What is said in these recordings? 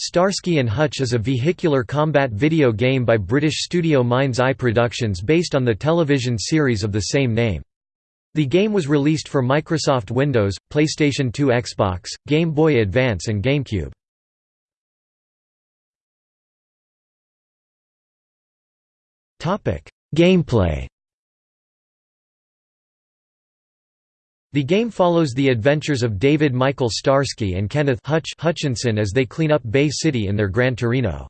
Starsky and Hutch is a vehicular combat video game by British studio Mind's Eye Productions based on the television series of the same name. The game was released for Microsoft Windows, PlayStation 2 Xbox, Game Boy Advance and GameCube. Gameplay The game follows the adventures of David Michael Starsky and Kenneth Hutch Hutchinson as they clean up Bay City in their Gran Torino.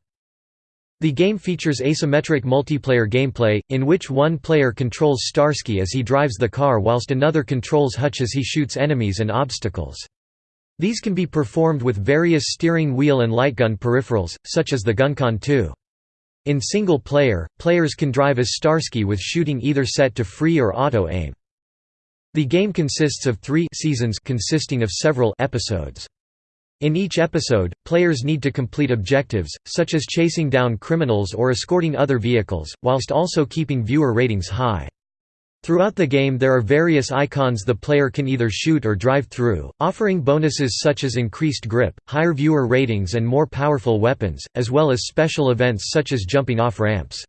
The game features asymmetric multiplayer gameplay, in which one player controls Starsky as he drives the car whilst another controls Hutch as he shoots enemies and obstacles. These can be performed with various steering wheel and lightgun peripherals, such as the GunCon 2. In single player, players can drive as Starsky with shooting either set to free or auto-aim. The game consists of three seasons consisting of several episodes. In each episode, players need to complete objectives, such as chasing down criminals or escorting other vehicles, whilst also keeping viewer ratings high. Throughout the game there are various icons the player can either shoot or drive through, offering bonuses such as increased grip, higher viewer ratings and more powerful weapons, as well as special events such as jumping off ramps.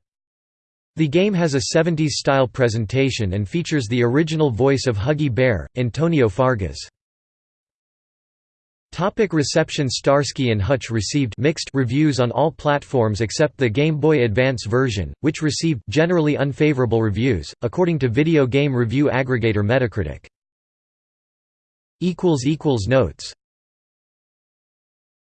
The game has a 70s-style presentation and features the original voice of Huggy Bear, Antonio Fargas. Topic reception Starsky and Hutch received mixed reviews on all platforms except the Game Boy Advance version, which received generally unfavorable reviews, according to video game review aggregator Metacritic. Notes